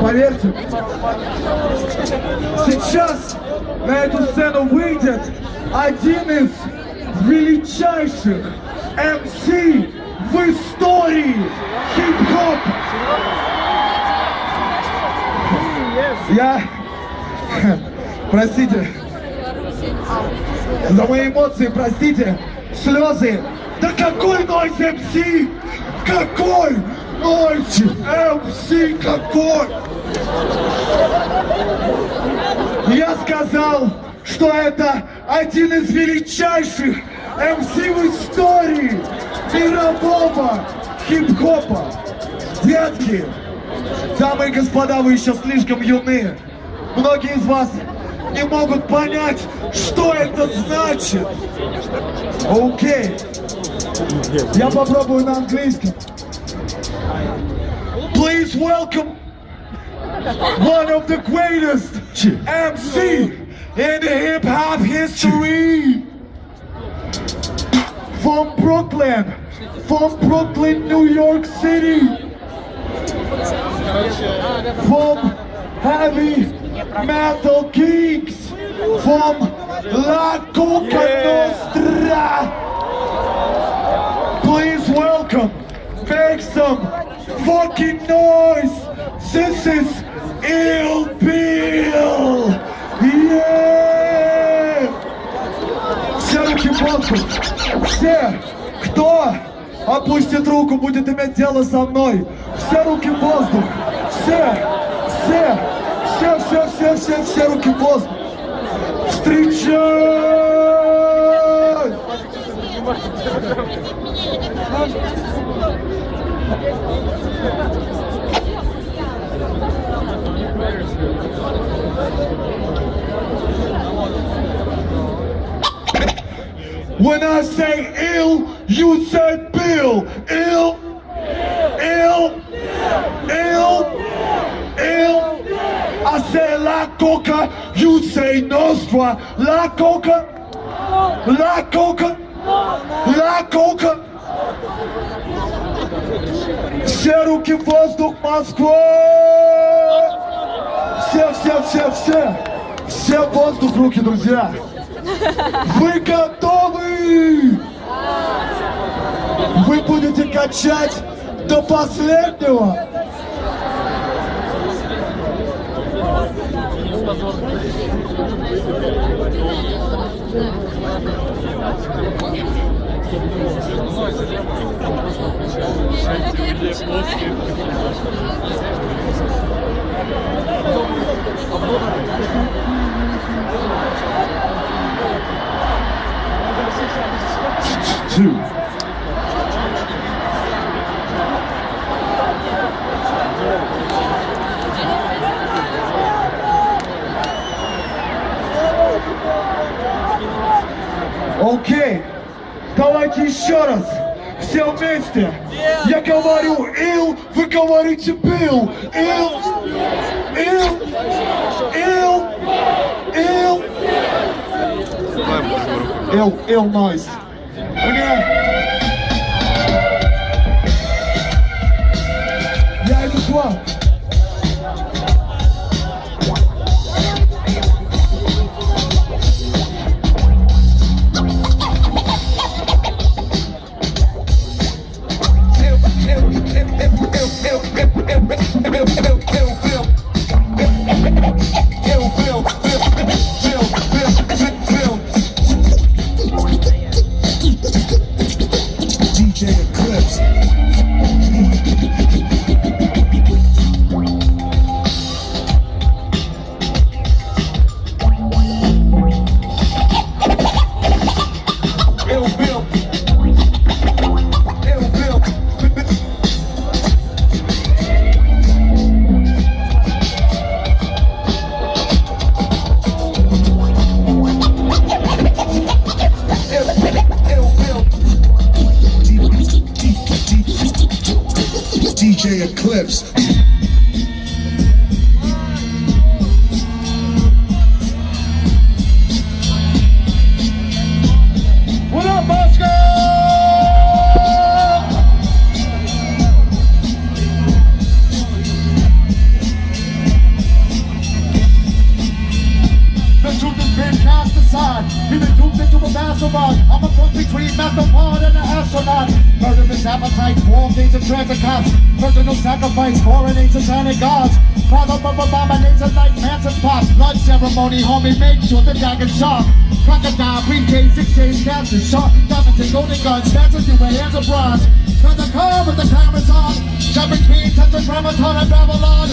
Поверьте, сейчас на эту сцену выйдет один из величайших МС в истории хип-хоп. Я... Простите. За мои эмоции, простите. Слезы. Да какой нойз МС? Какой нойз МС? Какой? Я сказал, что это один из величайших МС в истории мирового хип-хопа. Детки, дамы и господа, вы еще слишком юны. Многие из вас не могут понять, что это значит. Окей. Я попробую на английском. Please welcome one of the greatest MC in the hip hop history. From Brooklyn, from Brooklyn, New York City. From Heavy Metal Geeks. From La Coka Nostra. Please welcome, make some fucking noise. This is Ill Bill. Yeah! Все руки воздух. Все, кто опустит руку, будет иметь дело со мной. Все руки в воздух. Все, все, все, все, все, все, все руки в воздух. Встречай! When I say ill, you say bill. Ill, ill, ill, ill. I say la coca, you say nostra. La coca, la coca, la coca. Все руки в воздух, Москва! Все, все, все, все! Все в воздух, руки, друзья! Вы готовы? Вы будете качать до последнего? Two. Окей, давайте еще раз. Все вместе. Я говорю ил, вы говорите бил. Ил, ил, ил, ил. Ил, ил нойз. Мне... Я иду к вам. DJ astronaut. Murderous appetite, war games of transit cops. Personal sacrifice, and satanic gods. Father of abominations like manson pops. Blood ceremony, homie, make sure the dragon sharp. Crocodile, briefcase, six days, captain, sharp. Diamonds and golden guns, snatches you with hands of bronze. Turn the car with the cameras on. Jump between, Ramadan and Babylon.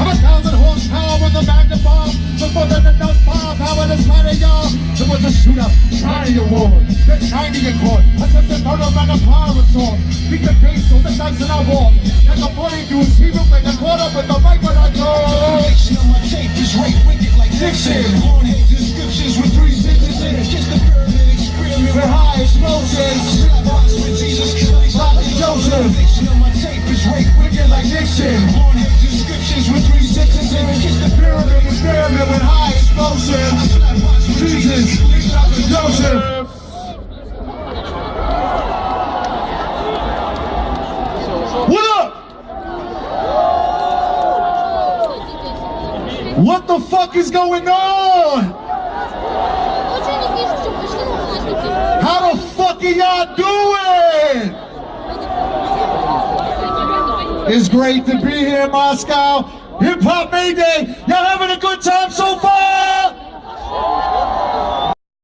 I'm a thousand horsepower with a magnify. Before the enough firepower to slide y'all. Was a shootout, Tiny Award, the 90 Accord. Attempted murder and a pirate sword. Beat the case on the dice in our war. Like a 42 zero, like a quarter with the mic when I go. Reflection on my tape is right wicked like Nixon. Hornheads inscriptions with three sentences. Kiss the pyramid experiment With high explosives. Slap rocks with Jesus Christ. Like Joseph. Reflection on my tape is right wicked like Nixon. Hornheads inscriptions with three sentences. Kiss the pyramid Experiment with high explosives. Jesus, Joseph. What up? What the fuck is going on? How the fuck are y'all doing? It's great to be here in Moscow. Hip Hop Mayday. Y'all having a good time so far?